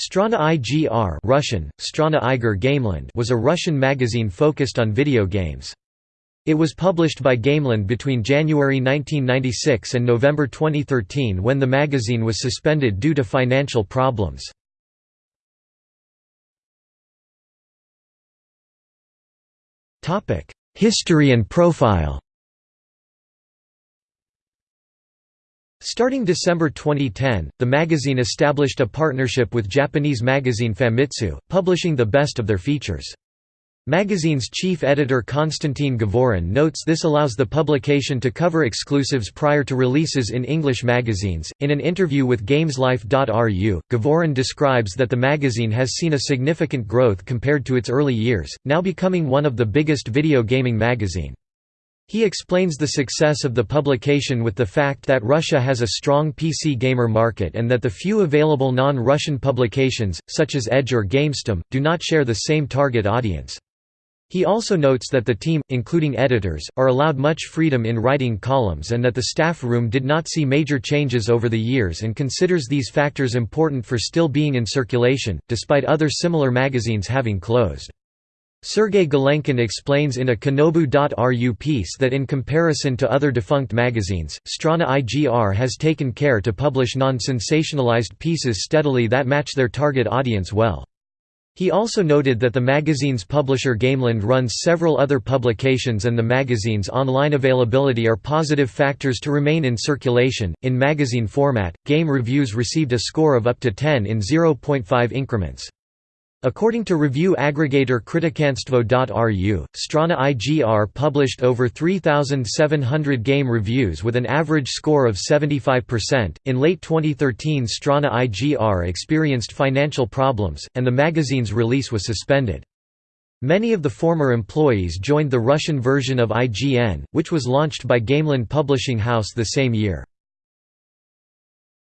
Strana IGR Russian, Strana Igr Gameland was a Russian magazine focused on video games. It was published by Gameland between January 1996 and November 2013 when the magazine was suspended due to financial problems. History and profile Starting December 2010, the magazine established a partnership with Japanese magazine Famitsu, publishing the best of their features. Magazine's chief editor Konstantin Govorun notes this allows the publication to cover exclusives prior to releases in English magazines. In an interview with GamesLife.ru, Govorun describes that the magazine has seen a significant growth compared to its early years, now becoming one of the biggest video gaming magazine. He explains the success of the publication with the fact that Russia has a strong PC gamer market and that the few available non-Russian publications, such as Edge or GamesTM, do not share the same target audience. He also notes that the team, including editors, are allowed much freedom in writing columns and that the staff room did not see major changes over the years and considers these factors important for still being in circulation, despite other similar magazines having closed. Sergei Galenkin explains in a Kanobu.ru piece that in comparison to other defunct magazines, Strana IGR has taken care to publish non-sensationalized pieces steadily that match their target audience well. He also noted that the magazine's publisher Gameland runs several other publications and the magazine's online availability are positive factors to remain in circulation. In magazine format, game reviews received a score of up to 10 in 0.5 increments. According to review aggregator Kritikanstvo.ru, Strana IGR published over 3,700 game reviews with an average score of 75%. In late 2013, Strana IGR experienced financial problems, and the magazine's release was suspended. Many of the former employees joined the Russian version of IGN, which was launched by Gameland Publishing House the same year.